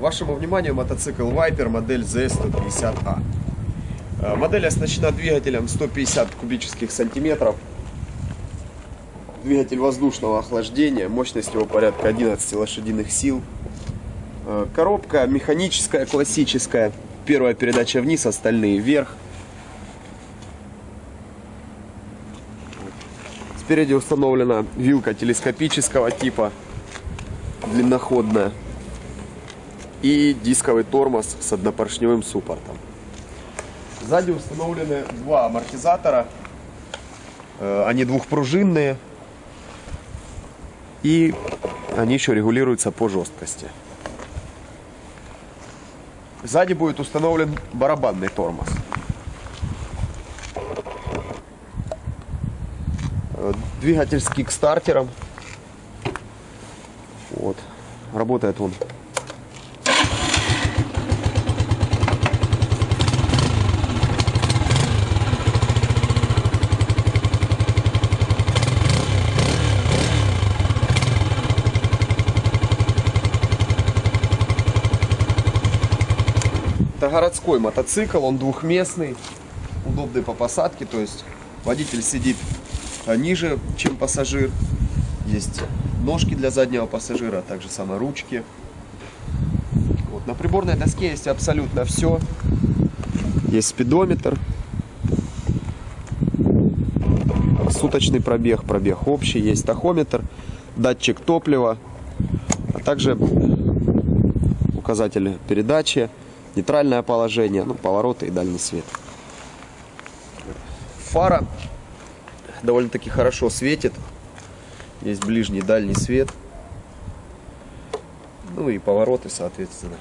Вашему вниманию мотоцикл Viper модель ZS150A. Э, Модель оснащена двигателем 150 кубических сантиметров. Двигатель воздушного охлаждения, мощность его порядка 11 лошадиных сил. Э, Коробка механическая, классическая. Первая передача вниз, остальные вверх. Спереди установлена вилка телескопического типа, длинноходная. И дисковый тормоз с однопоршневым суппортом. Сзади установлены два амортизатора. Э, Они двухпружинные. И они еще регулируются по жесткости. Сзади будет установлен барабанный тормоз. Э, Двигатель с кикстартером. Вот. Работает он. Это городской мотоцикл, он двухместный, удобный по посадке, то есть водитель сидит а, ниже, чем пассажир. Есть ножки для заднего пассажира, а также самые ручки. Вот. На приборной доске есть абсолютно все. Есть спидометр, суточный пробег, пробег общий, есть тахометр, датчик топлива, а также указатели передачи, нейтральное положение, ну, повороты и дальний свет. Фара довольно-таки хорошо светит. Есть ближний и дальний свет. Ну и повороты, соответственно.